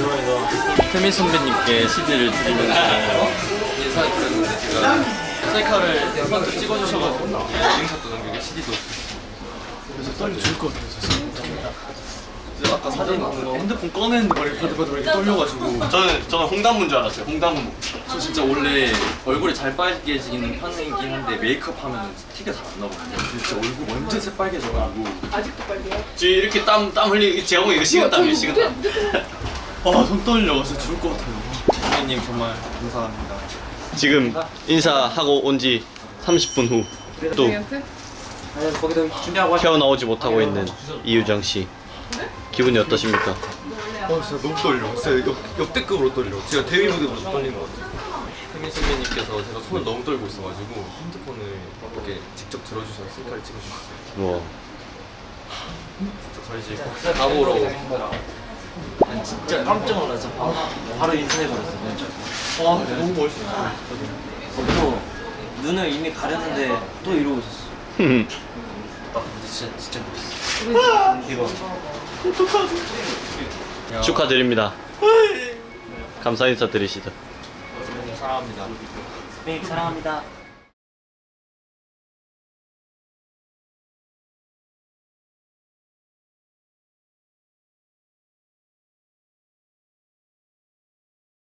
대박이다. 태민 선배님께 CD를 드리면서 인사드렸는데 제가 셀카를 먼저 찍어주셔가지고 인사도 남기고 CD도 그래서 떨려 죽을 것. 진짜. 그래서 아까 사진 핸드폰 꺼냈는데 머리 바들바들 이렇게 떨려가지고 저는 저는 홍단문 줄 알았어요. 홍단문. 저 진짜 원래 얼굴이 잘 빨개지는 편이긴 한데 메이크업 하면 티가 잘 안 나거든요. 진짜 얼굴 완전 새빨개져가지고 지금 이렇게 땀 땀 흘리 제가 보기 이거 식은땀이에요. 식은땀. 아손 떨려. 진짜 죽을 것 같아요. 선배님 정말 감사합니다. 지금 인사하고 온 지 30분 후또 헤어나오지 못하고 있는 이유정 씨. 기분이 어떠십니까? 어 진짜 너무 떨려. 진짜 역, 역대급으로 떨려. 제가 데뷔 무대보다 떨린 것 같아요. 태민 선배님께서 제가 손을 너무 떨고 있어가지고 핸드폰을 이렇게 직접 들어주셔서 셀카를 찍어주셨어요. 와. 진짜 저희 이제 꼭 가보러 난 진짜 깜짝 놀라서 바로, 바로 인사해버렸어 와 너무 멋있었어요. 또 눈을 이미 가렸는데 또 이러고 있었어. 아 근데 진짜 진짜 멋있어 이거. 축하드립니다. 감사 인사 드리시죠. 사랑합니다. 네 사랑합니다